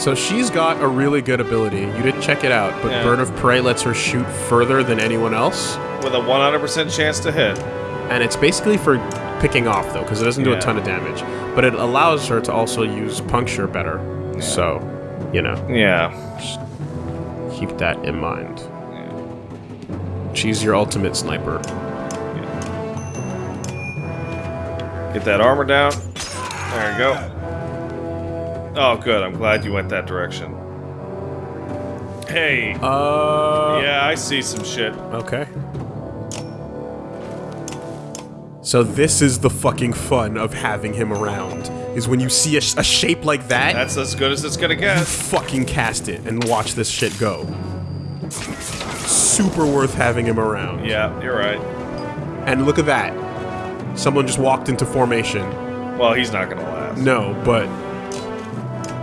So she's got a really good ability. You didn't check it out, but Yeah. Bird of Prey lets her shoot further than anyone else. With a 100% chance to hit. And it's basically for picking off, though, because it doesn't do Yeah. a ton of damage. But it allows her to also use puncture better. So, you know, Yeah. keep that in mind. She's your ultimate sniper. Get that armor down. There you go. Oh, good. I'm glad you went that direction. Hey. Uh. yeah, I see some shit. Okay. So this is the fucking fun of having him around. Is when you see a, sh- a shape like that, That's as good as it's gonna you get. fucking cast it and watch this shit go. Super worth having him around. Yeah, you're right. And look at that. Someone just walked into formation. Well, he's not gonna last. No, but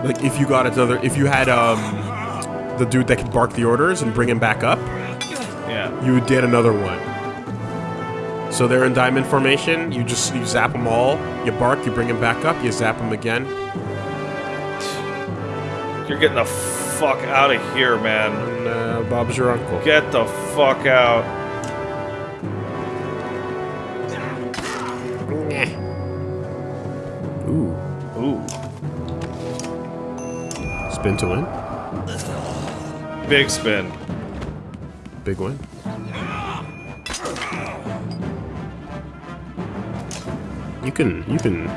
like if you got another, if you had um the dude that could bark the orders and bring him back up, Yeah. you would get another one. So they're in diamond formation. You just you zap them all. You bark. You bring them back up. You zap them again. You're getting the fuck out of here, man. And uh, Bob's your uncle. Get the fuck out. Spin to win. Big spin. Big win. You can you can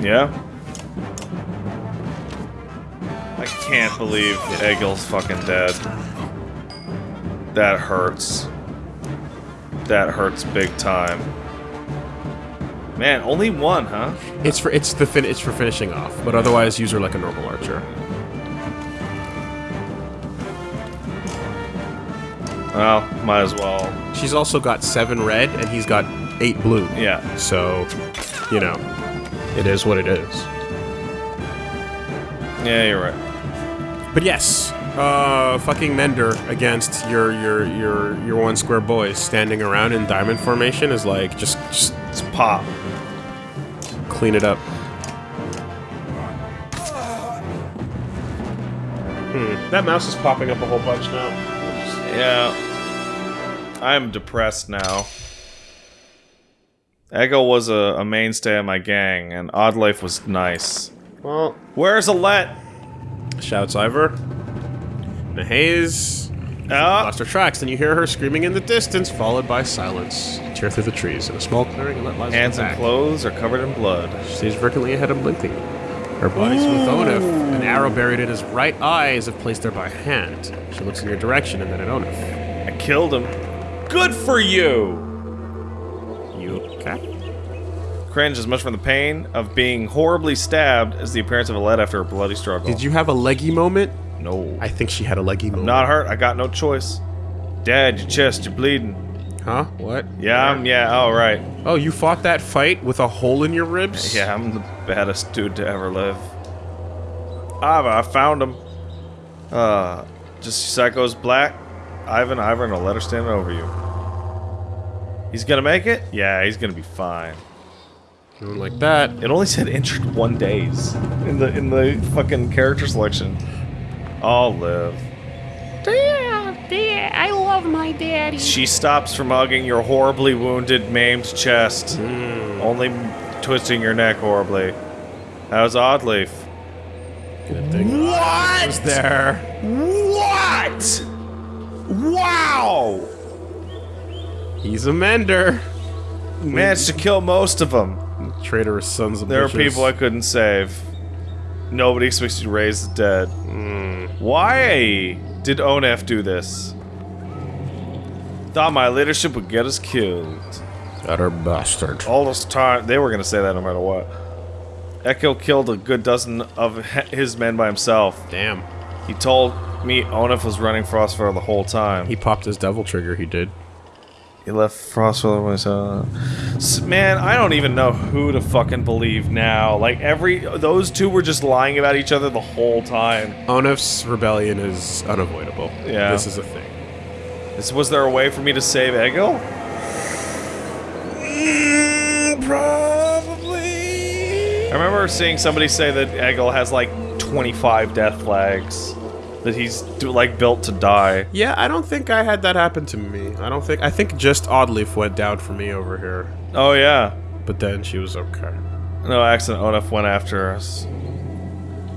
Yeah? I can't believe Egil's fucking dead. That hurts. That hurts big time. Man, only one, huh? It's for it's the fin it's for finishing off, but otherwise use her like a normal archer. Well, might as well. She's also got seven red and he's got eight blue. Yeah. So, you know, it is what it is. Yeah, you're right. But yes, uh, fucking Mender against your your your your one square boys standing around in diamond formation is like just just It's pop. clean it up. Hmm, that mouse is popping up a whole bunch now. Yeah. I'm depressed now. Egil was a, a mainstay of my gang, and Oddleif was nice. Well, Where's Alette? shouts Iver. Nahaze Ah, lost her tracks, and you hear her screaming in the distance, followed by silence. You tear through the trees in a small clearing and let lies hands on and her clothes are covered in blood. She stays vertically ahead of Blinking. Her body's with Onef. An arrow buried in his right eye as if placed there by hand. She looks in your direction and then at Onef. I killed him. Good for you! You okay? Cringe as much from the pain of being horribly stabbed as the appearance of Alette after a bloody struggle. Did you have a leggy moment? No. I think she had a leggy moment. Not hurt. I got no choice. Dad, your chest, you're bleeding. Huh? What? Yeah, I'm, yeah, all right. Oh, you fought that fight with a hole in your ribs? Yeah, I'm the baddest dude to ever live. Ah, I found him. Uh, just psychos black. Ivan, Ivan, Alette standing over you. He's gonna make it? Yeah, he's gonna be fine. Doing like that. It only said injured one days in the in the fucking character selection. I'll live. Dad, Dad, I love my daddy. She stops from hugging your horribly wounded, maimed chest, hmm. only twisting your neck horribly. How's Oddleif? Good thing. What? Was there? What? Wow! He's a mender. Managed to kill most of them. Traitorous sons of There are people I couldn't save. Nobody expects you to raise the dead. Why did Onef do this? Thought my leadership would get us killed. Utter bastard. All this time, they were gonna say that no matter what. Echo killed a good dozen of his men by himself. Damn. He told me Onef was running Frostvellr the whole time. He popped his devil trigger, he did. He left Frostvellr myself. S- Man, I don't even know who to fucking believe now. Like every those two were just lying about each other the whole time. Onef's rebellion is unavoidable. Yeah. This is a thing. Is, was there a way for me to save Egil? Mm, probably. I remember seeing somebody say that Egil has like 25 death flags. That he's do, like built to die. Yeah, I don't think I had that happen to me. I don't think. I think just Oddleif went down for me over here. Oh yeah. But then she was okay. No accident. Onef went after us.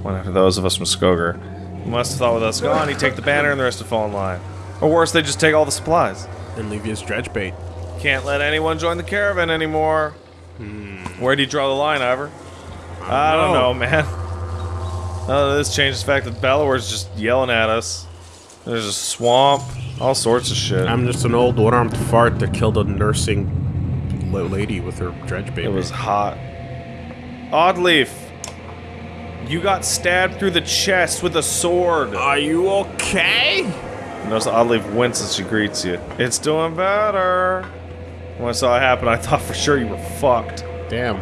Went after those of us from Skogr. He must have thought with us gone, he'd take the banner and the rest would fall in line. Or worse, they just take all the supplies. And leave you as dredge bait. Can't let anyone join the caravan anymore. Hmm. Where do you draw the line, Iver? I don't know, man. Uh, this changes the fact that Bellower's just yelling at us. There's a swamp, all sorts of shit. I'm just an old one-armed fart that killed a nursing lady with her dredge baby. It was hot. Oddleif, you got stabbed through the chest with a sword. Are you okay? Notice Oddleif winces as she greets you. It's doing better. When I saw it happen, I thought for sure you were fucked. Damn.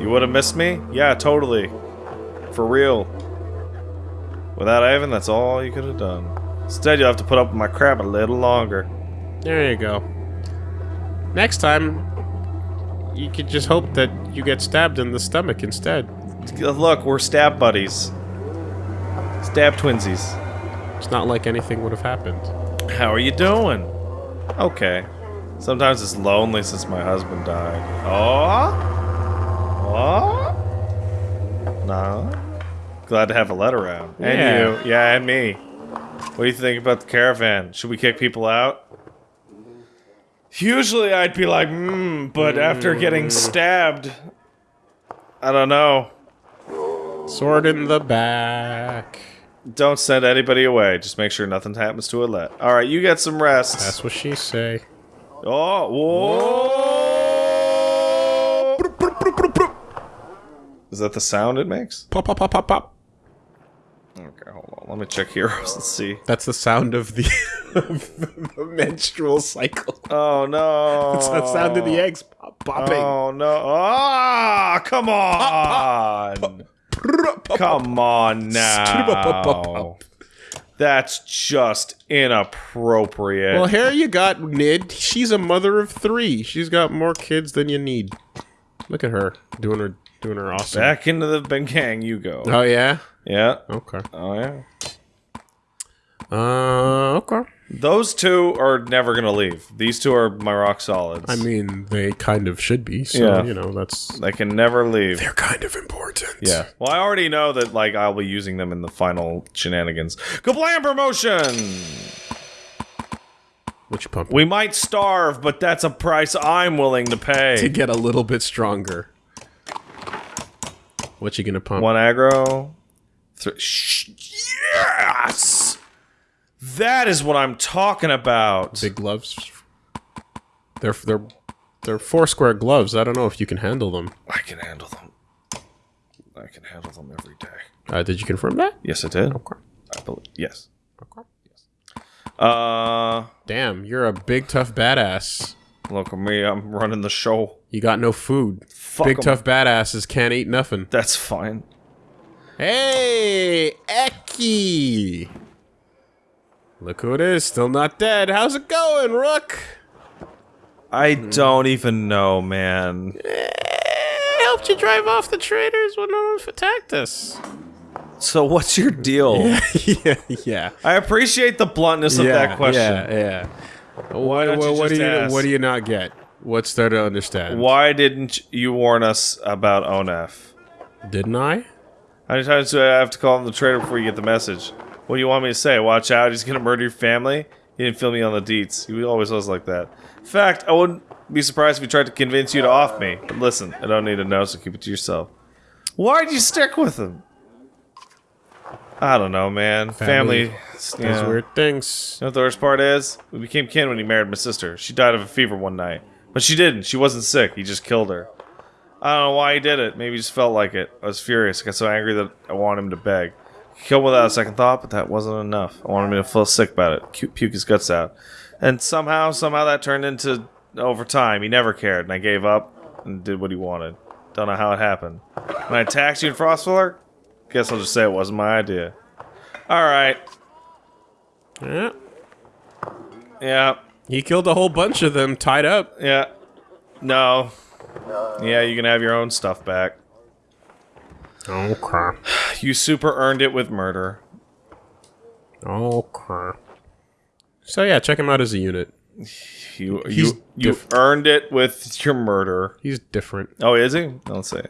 You would have missed me? Yeah, totally. For real. Without Ivan, that's all you could have done. Instead, you'll have to put up with my crap a little longer. There you go. Next time, you could just hope that you get stabbed in the stomach instead. Look, we're stab buddies. Stab twinsies. It's not like anything would have happened. How are you doing? Okay. Sometimes it's lonely since my husband died. Oh? Oh? No? Glad to have Alette around. And Yeah. you. Yeah, and me. What do you think about the caravan? Should we kick people out? Usually I'd be like, hmm, but after getting stabbed, I don't know. Sword in the back. Don't send anybody away. Just make sure nothing happens to Alette. All right, you get some rest. That's what she say. Oh, whoa! Is that the sound it makes? Pop, pop, pop, pop, pop. Okay, hold on. Let me check heroes and see. That's the sound of the, the menstrual cycle. Oh no! It's the sound of the eggs pop, popping. Oh no! Ah! Come on! Come on now! That's just inappropriate. Well, here you got Nid. She's a mother of three. She's got more kids than you need. Look at her doing her doing her awesome. Back into the Bengkang you go. Oh yeah. Yeah. Okay. Oh yeah. Uh. Okay. Those two are never gonna leave. These two are my rock solids. I mean, they kind of should be. So Yeah. you know that's they can never leave. they're kind of important. Yeah. Well, I already know that like I'll be using them in the final shenanigans. Kablam promotion. What you pumping? We might starve, but that's a price I'm willing to pay. to pay. get a little bit stronger. What you gonna pump? One aggro. Yes. That is what I'm talking about. Big gloves. They're they're they're four square gloves. I don't know if you can handle them. I can handle them. I can handle them every day. Uh, did you confirm that? Yes, I did. Okay. I believe. Yes. Okay. Uh, Damn, you're a big tough badass. look at me. I'm running the show. You got no food. Fuck big 'em. tough badasses can't eat nothing. That's fine. Hey, Eki! Look who it is, still not dead. How's it going, Rook? I Hmm. don't even know, man. I helped you drive off the traitors when no one attacked us. So what's your deal? yeah, yeah. I appreciate the bluntness of that question. Yeah, yeah. What, don't you what, what do just you ask? what do you not get? What's there to understand? Why didn't you warn us about Onef? Didn't I? How many times do I have to call him the traitor before you get the message? What do you want me to say? Watch out, he's gonna murder your family? He didn't fill me on the deets. He always was like that. In fact, I wouldn't be surprised if he tried to convince you to off me. But listen, I don't need to know, so keep it to yourself. Why'd you stick with him? I don't know, man. Family. Family. Yeah. weird things. You know what the worst part is? We became kin when he married my sister. She died of a fever one night. But she didn't. She wasn't sick. He just killed her. I don't know why he did it. Maybe he just felt like it. I was furious. I got so angry that I wanted him to beg. He killed without a second thought, but that wasn't enough. I wanted him to feel sick about it. Puke his guts out. And somehow, somehow that turned into over time. He never cared, and I gave up and did what he wanted. Don't know how it happened. When I attacked you in Frostvellr, guess I'll just say it wasn't my idea. Alright. Yeah. Yeah. He killed a whole bunch of them tied up. Yeah. No. Yeah, you can have your own stuff back. Okay. You super earned it with murder. Okay. So yeah, check him out as a unit. You He's you you've earned it with your murder. He's different. Oh, is he? Let's see.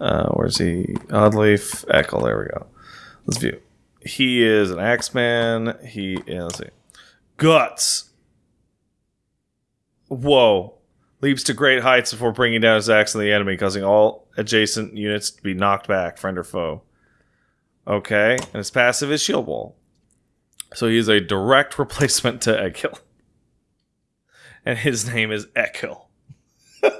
Uh, where's he? Oddleif Echo. There we go. Let's view. He is an Axeman. He yeah, let's see. Guts. Whoa. Leaps to great heights before bringing down his axe on the enemy, causing all adjacent units to be knocked back, friend or foe. Okay, and his passive is Shield Wall. So he is a direct replacement to Eggkill. And his name is Ekkill.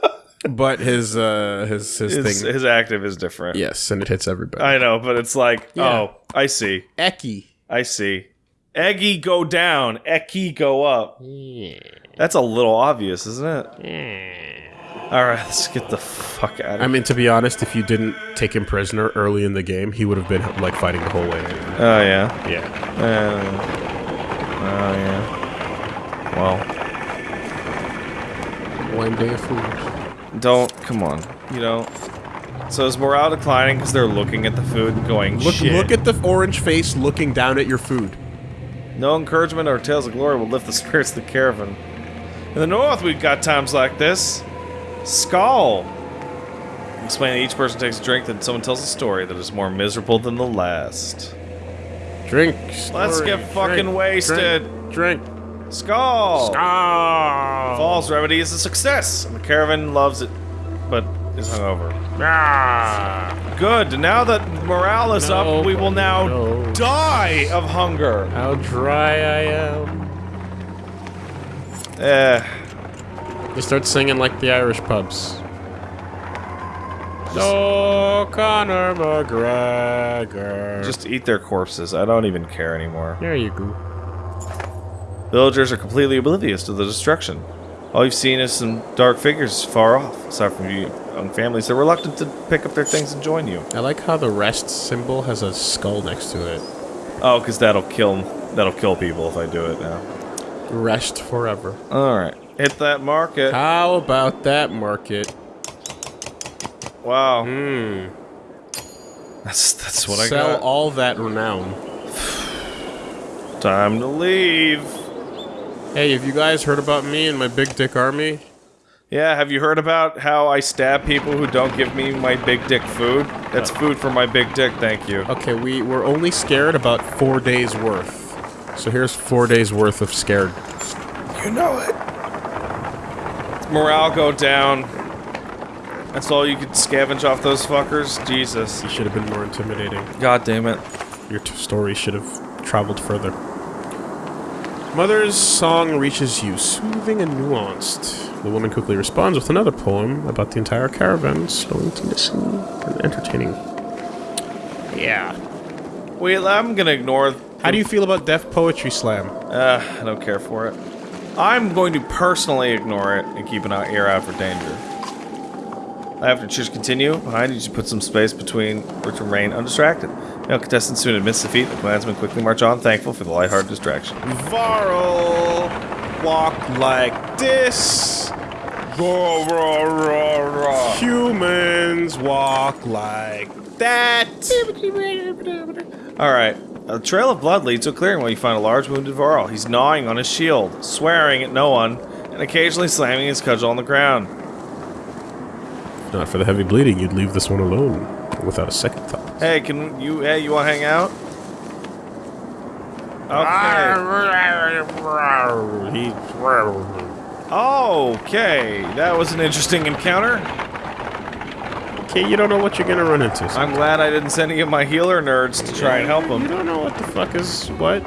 But his uh his his, His, thing. his active is different. yes, and it hits everybody. I know, but it's like, Yeah. oh, I see. Eki. I see. Eggy go down, Ecky go up. Yeah. That's a little obvious, isn't it? yeah. All right, let's get the fuck out of I mean, to be honest, if you didn't take him prisoner early in the game, he would have been like fighting the whole way. Oh yeah. Yeah. Uh, oh yeah. Well, One day of food. don't come on. You know. So is morale declining because they're looking at the food and going, Look, Shit. look at the orange face looking down at your food. No encouragement or tales of glory will lift the spirits of the caravan. In the north, we've got times like this. Skull. Explain that each person takes a drink, then someone tells a story that is more miserable than the last. Drink. Let's story, get fucking drink, wasted. Drink. drink. Skull. Ah. Fall's remedy is a success, and the caravan loves it, is hungover. Ah. Good. Now that morale is No, up, we will now no. die of hunger. How dry I am. Eh. They start singing like the Irish pubs. No, Conor McGregor. Just eat their corpses. I don't even care anymore. there you go. Villagers are completely oblivious to the destruction. All you've seen is some dark figures far off. Aside from you young families, they're reluctant to pick up their things and join you. I like how the rest symbol has a skull next to it. Oh, because that'll kill that'll kill people if I do it now. Rest forever. All right, hit that market. How about that market? Wow, Hmm. that's that's what I got. Sell all that renown. Time to leave. Hey, have you guys heard about me and my big dick army? Yeah, have you heard about how I stab people who don't give me my big dick food? That's oh. food for my big dick, thank you. Okay, we we're only scared about four days worth. So here's four days worth of scared. You know it. Morale go down. That's all you could scavenge off those fuckers? Jesus. You should have been more intimidating. God damn it. Your t- story should have traveled further. Mother's song reaches you, soothing and nuanced. The woman quickly responds with another poem about the entire caravan, slowing to listen and entertaining. Yeah. Wait, I'm gonna ignore. How do you feel about Deaf Poetry Slam? Uh, I don't care for it. I'm going to personally ignore it and keep an ear out for danger. After choose continue, behind you, you put some space between which remain undistracted. No contestant soon admits defeat. The clansmen quickly march on, thankful for the lighthearted distraction. Varl, walk like this. Humans walk like that. All right. A trail of blood leads to a clearing where you find a large wounded Varl. He's gnawing on his shield, swearing at no one, and occasionally slamming his cudgel on the ground. Not for the heavy bleeding, you'd leave this one alone without a second thought. Hey, can you? Hey, you want to hang out? Okay. Okay, that was an interesting encounter. okay, you don't know what you're gonna run into. so- I'm glad I didn't send any of my healer nerds to try and help them. You him. don't know what the fuck is what.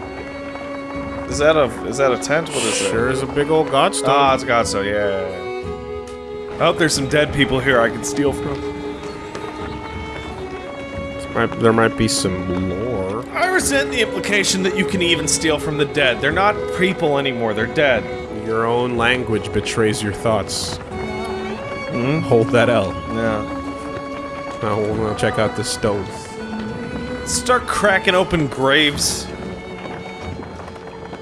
Is that a is that a tent? What is it? Sure is a big old godstone. Ah, it's got so yeah. I hope there's some dead people here I can steal from. There might be some lore. I resent the implication that you can even steal from the dead. They're not people anymore. They're dead. Your own language betrays your thoughts. Hmm, hold that L. Yeah. Now we're gonna check out the stone. Start cracking open graves.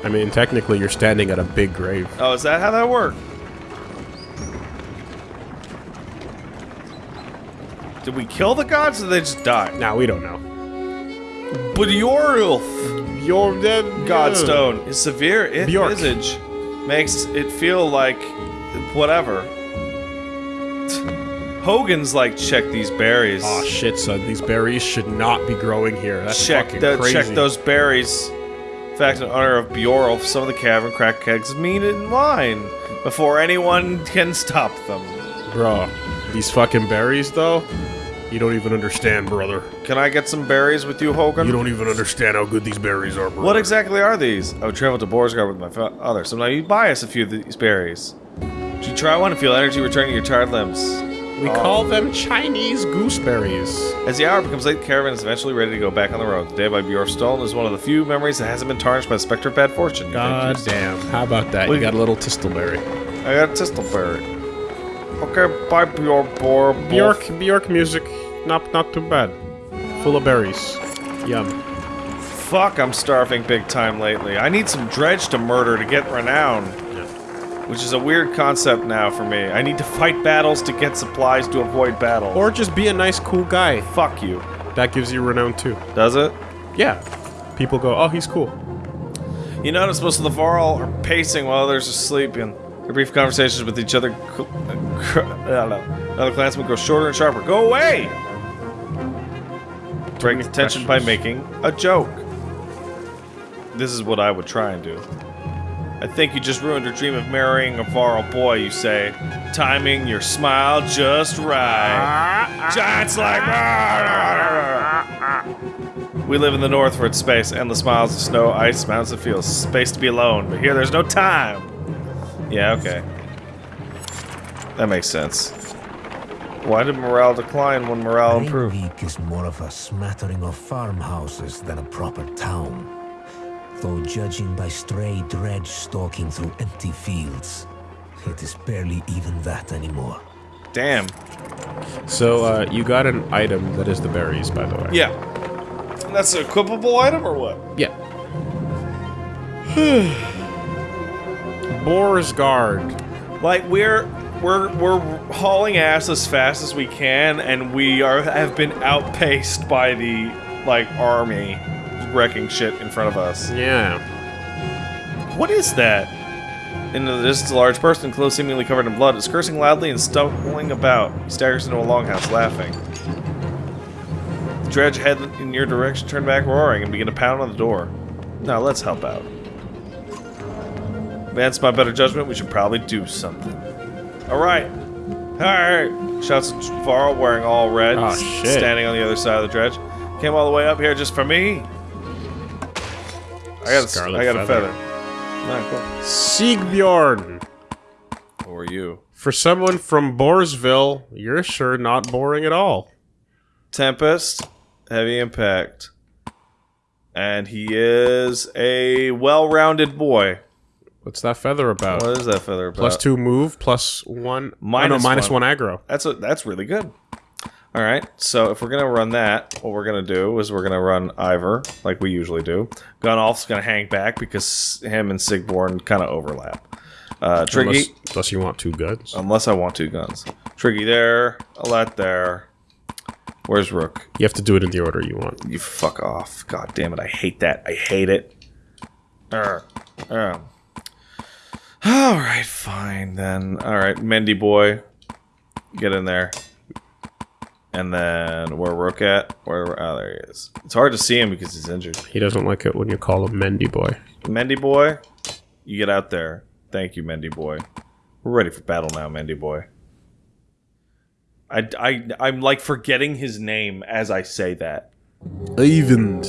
I mean, technically, you're standing at a big grave. Oh, is that how that worked? Did we kill the gods or did they just die? Now we don't know. But Bjorulf You're dead. Godstone, is severe i- Bjork. visage makes it feel like whatever. Hogan's like, check these berries. Oh shit, son! These berries should not be growing here. That's check fucking the, crazy. check those berries. In fact, in honor of Bjorulf, some of the cavern crack kegs mean it in line before anyone can stop them. bro. These fucking berries, though. You don't even understand, brother. Can I get some berries with you, Hogan? You don't even understand how good these berries are, bro. What exactly are these? I would travel to Boersgard with my father. Sometime you buy us a few of these berries. Should you try one and feel energy returning to your tired limbs? We oh. call them Chinese gooseberries. As the hour becomes late, the caravan is eventually ready to go back on the road. The day by Bjorn is one of the few memories that hasn't been tarnished by the specter of bad fortune. God damn. How about that? We- You got a little tistleberry. I got a Tistleberry. Okay, bye Bjorn Bor. Bjork, Bjork music. Not, not too bad. Full of berries. Yum. Fuck, I'm starving big time lately. I need some dredge to murder to get renown. Which is a weird concept now for me. I need to fight battles to get supplies to avoid battle. Or just be a nice, cool guy. fuck you. That gives you renown too. Does it? Yeah. People go, oh, he's cool. You notice most of the Varl are pacing while others are sleeping. Their brief conversations with each other. uh, cr- I don't know. Another clansman grows shorter and sharper. Go away! Break the tension by making a joke. This is what I would try and do. I think you just ruined your dream of marrying a Varl boy, you say. Timing your smile just right. Giants like. We live in the north for its space, endless miles of snow, ice, mountains, and fields. Space to be alone, but here there's no time. Yeah, okay. That makes sense. Why did morale decline when morale improved? Greenweek is more of a smattering of farmhouses than a proper town. Though judging by stray dredge stalking through empty fields, it is barely even that anymore. Damn. So, uh, you got an item that is the berries, by the way. Yeah. That's an equipable item or what? Yeah. Boersgard. Like we're we're we're hauling ass as fast as we can, and we are have been outpaced by the like army wrecking shit in front of us. Yeah. What is that? In the distance, a large person, clothes seemingly covered in blood, is cursing loudly and stumbling about. He staggers into a longhouse, laughing. The dredge head in your direction, turn back roaring, and begin to pound on the door. Now let's help out. Against my better judgment, we should probably do something. All right, all right. Shouts Varl, wearing all red, Oh, shit. standing on the other side of the dredge. Came all the way up here just for me. I got a, Scarlet I got a feather. feather. Alright, cool. Sigbjorn. Who are you? For someone from Borsville, you're sure not boring at all. Tempest, heavy impact. And he is a well-rounded boy. What's that feather about? What is that feather about? Plus two move, plus one. oh, no, minus one. one aggro. That's a, that's really good. All right, so if we're gonna run that, what we're gonna do is we're gonna run Iver like we usually do. Gunnulf's gonna hang back because him and Sigbjorn kind of overlap. Uh, Triggy, Unless, unless you want two guns. unless I want two guns. Triggy there, Alette there. Where's Rook? You have to do it in the order you want. You fuck off. God damn it, I hate that. I hate it. Arr. Arr. Alright, fine then. Alright, Mendy boy. Get in there. And then where Rook at? Where oh there he is. It's hard to see him because he's injured. He doesn't like it when you call him Mendy Boy. Mendy boy, you get out there. Thank you, Mendy boy. We're ready for battle now, Mendy boy. I, I, I'm like forgetting his name as I say that. Even.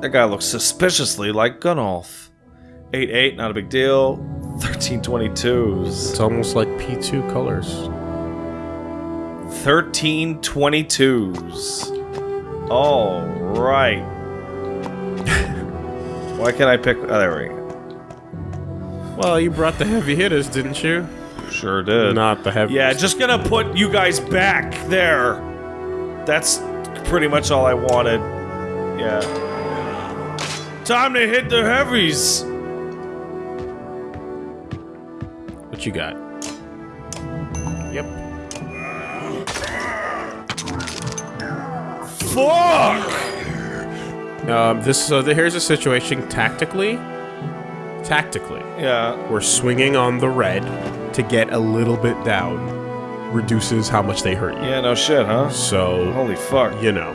That guy looks suspiciously like Gunnulf. 8-8, not a big deal. 1322s. It's almost like P2 colors. 1322s. All right. Why can't I pick? Oh, there we go. Well, you brought the heavy hitters, didn't you? Sure did. Not the heavy. Yeah, just gonna put you guys back there. That's pretty much all I wanted. Yeah. Time to hit the heavies. You got? Yep. Fuck! Um, this so the, here's the situation tactically. Tactically. Yeah. We're swinging on the red to get a little bit down. Reduces how much they hurt you. Yeah, no shit, huh? So... Holy fuck. You know.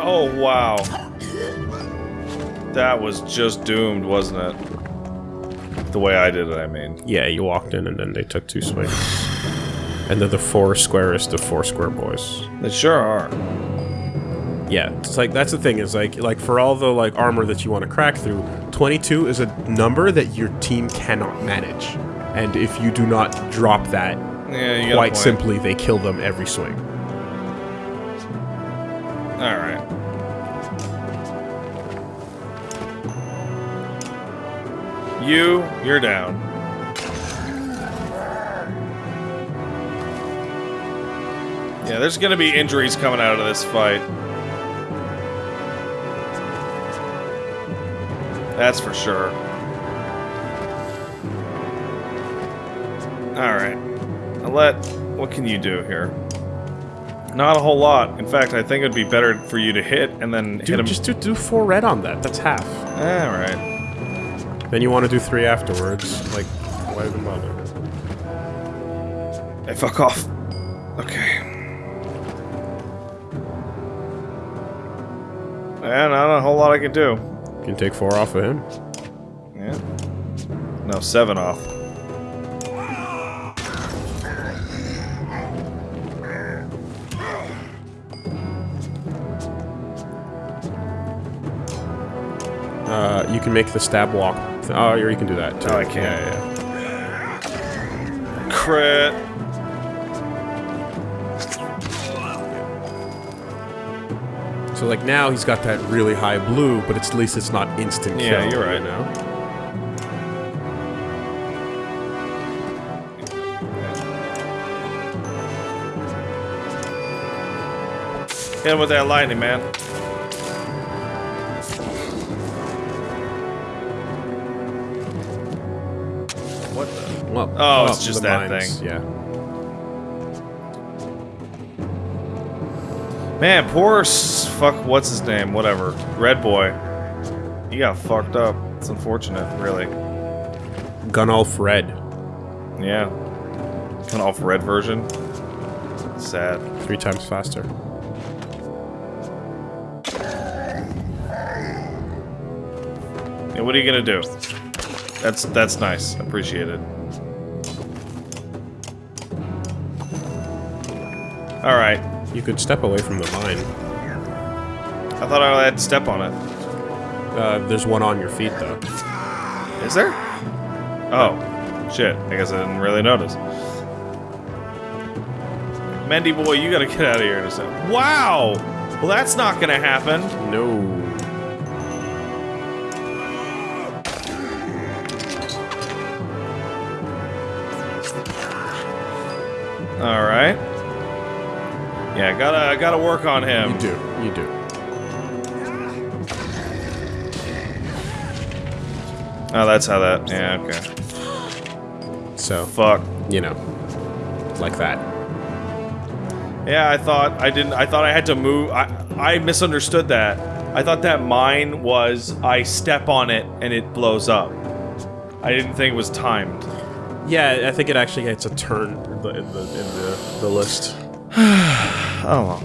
Oh, wow. That was just doomed, wasn't it? The way I did it, I mean. yeah, you walked in and then they took two swings, and they're the four squarest of four square boys. They sure are. Yeah, it's like that's the thing is like like for all the like armor that you want to crack through, 22 is a number that your team cannot manage. And if you do not drop that, Yeah, you got a quite simply they kill them every swing. You, you're down. Yeah, there's gonna be injuries coming out of this fight. That's for sure. Alright. Let what can you do here? Not a whole lot. In fact, I think it'd be better for you to hit and then hit Dude, him. just do, do four red on that. That's half. Alright. Then you want to do three afterwards. Like, why even bother? Hey, fuck off. Okay. Yeah, not a whole lot I can do. You can take four off of him. Yeah. No, seven off. Uh, you can make the stab walk. Oh, or you can do that too. Oh, I can. Yeah, yeah. Crit. So like now he's got that really high blue, but it's, at least it's not instant kill. Yeah, you're right. Know? Hit him with that lightning, man. What the? Well, Oh, it's just that mines, thing. Yeah. Man, poor s- fuck. What's his name? Whatever. Red boy. He got fucked up. It's unfortunate, really. Gunnulf Red. Yeah. Off red version. Sad. Three times faster. Yeah, what are you gonna do? That's that's nice. Appreciate it. All right. You could step away from the mine. I thought I had to step on it. Uh, there's one on your feet though. Is there? Oh, shit. I guess I didn't really notice. Mendy boy, you gotta get out of here in a second. Wow! Well, that's not gonna happen. No. All right. Yeah, gotta gotta work on him. You do. You do. Oh, that's how that. Yeah, okay. So, Fuck. you know, like that. Yeah, I thought I didn't. I thought I had to move. I I misunderstood that. I thought that mine was I step on it and it blows up. I didn't think it was timed. Yeah, I think it actually gets a turn in the in the, in the, the list. Oh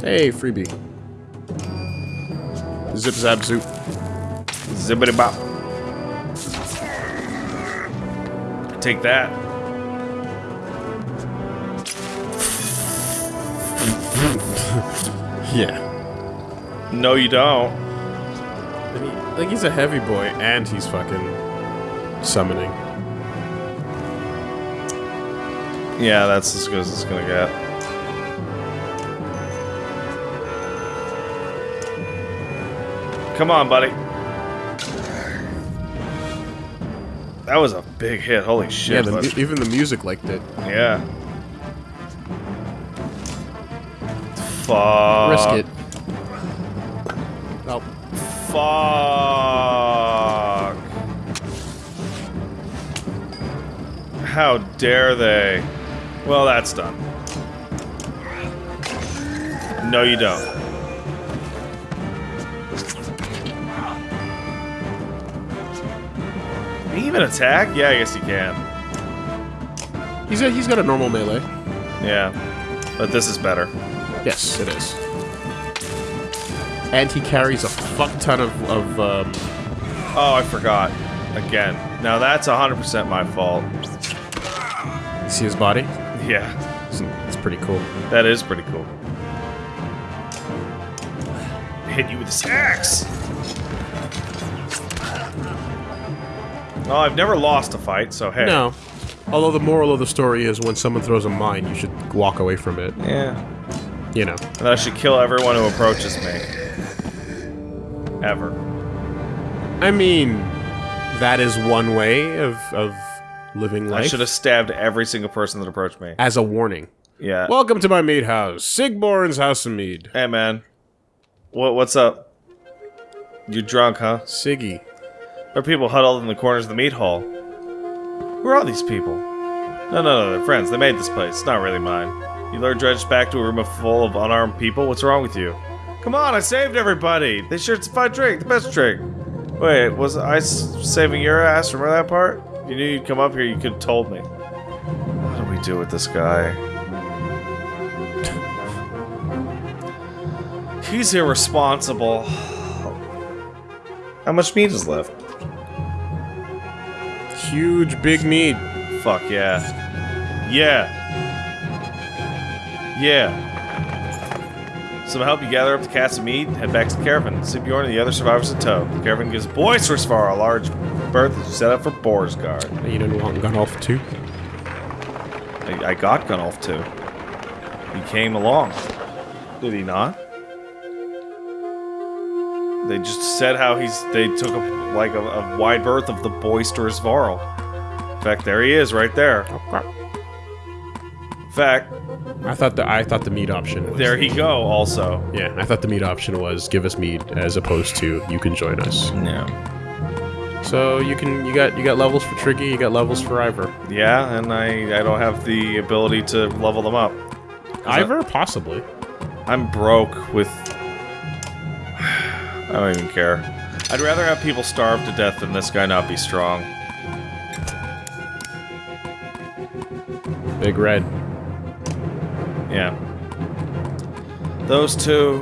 Hey, freebie. Zip zap zoop. Zippity bop. Take that. Yeah. No, you don't. Like he's a heavy boy, and he's fucking summoning. Yeah, that's as good as it's gonna get. Come on, buddy. That was a big hit. Holy shit. Yeah, the, even the music liked it. Yeah. Fuck. Risk it. Fuck. How dare they? Well, that's done. No, you don't. Can he even attack? Yeah, I guess he can. He's a, he's got a normal melee. Yeah. But this is better. Yes, it is. And he carries a fuck ton of, of um, Oh, I forgot. Again. Now that's 100% my fault. see his body. Yeah, It's, pretty cool. that is pretty cool. Hit you with this axe! Oh, I've never lost a fight, so hey. No. Although the moral of the story is when someone throws a mine, you should walk away from it. Yeah. You know. And I should kill everyone who approaches me. Ever. I mean, that is one way of, of living life. I should have stabbed every single person that approached me. As a warning. Yeah. Welcome to my mead house. Sigbjorn's House of Mead. hey, man. What, what's up? You drunk, huh? Siggy. There are people huddled in the corners of the meat hall. Who are all these people? No, no, no, they're friends. They made this place. It's not really mine. You lured Dredge back to a room full of unarmed people? What's wrong with you? Come on, I saved everybody! They shared a fine drink, the best drink! Wait, was I saving your ass? Remember that part? If you knew you'd come up here, you could have told me. What do we do with this guy? He's irresponsible. How much meat is left? Huge big mead. Fuck yeah. Yeah. Yeah. Some help you gather up the cats of meat, head back to the caravan. Sigbjorn and the other survivors in tow. The caravan gives boisterous for a large berth set up for Boersgard. You didn't want Gunnulf too? I, I got Gunnulf too. He came along. Did he not? They just said how he's. They took a, like a, a wide berth of the boisterous Varl. In fact, there he is, right there. In fact, I thought the I thought the meat option was there he go. Also, Yeah, I thought the meat option was give us meat as opposed to you can join us. yeah, So you can you got you got levels for Triggy, you got levels for Iver. yeah, and I I don't have the ability to level them up. Iver, possibly. I'm broke with. I don't even care. I'd rather have people starve to death than this guy not be strong. Big Red. Yeah. Those two.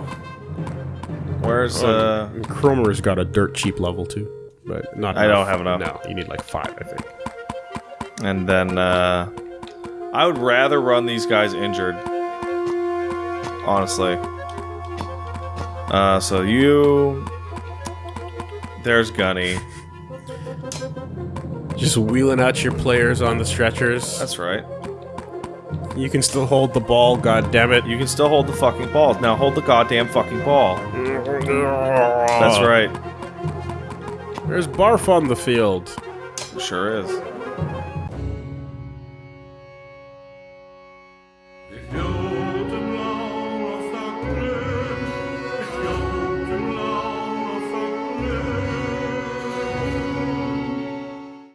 Where's uh? And Cromer's got a dirt cheap level too, but not. I don't have enough. No, you need like five, I think. And then uh, I would rather run these guys injured. Honestly. Uh, so you. There's Gunny. Just wheeling out your players on the stretchers. That's right. You can still hold the ball. God damn it! You can still hold the fucking ball. Now hold the goddamn fucking ball. That's right. There's barf on the field. Sure is.